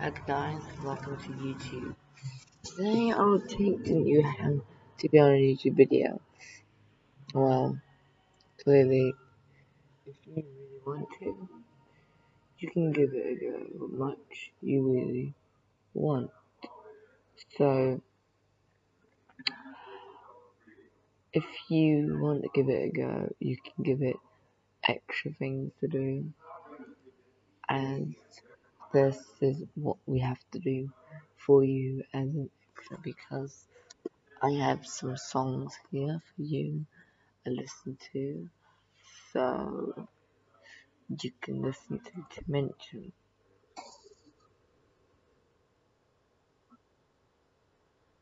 Hi guys, welcome to YouTube. Today I will teaching you how to be on a YouTube video. Well, clearly, if you really want to, you can give it a go, how much you really want. So, if you want to give it a go, you can give it extra things to do, and this is what we have to do for you as an extra because I have some songs here for you to listen to, so you can listen to mention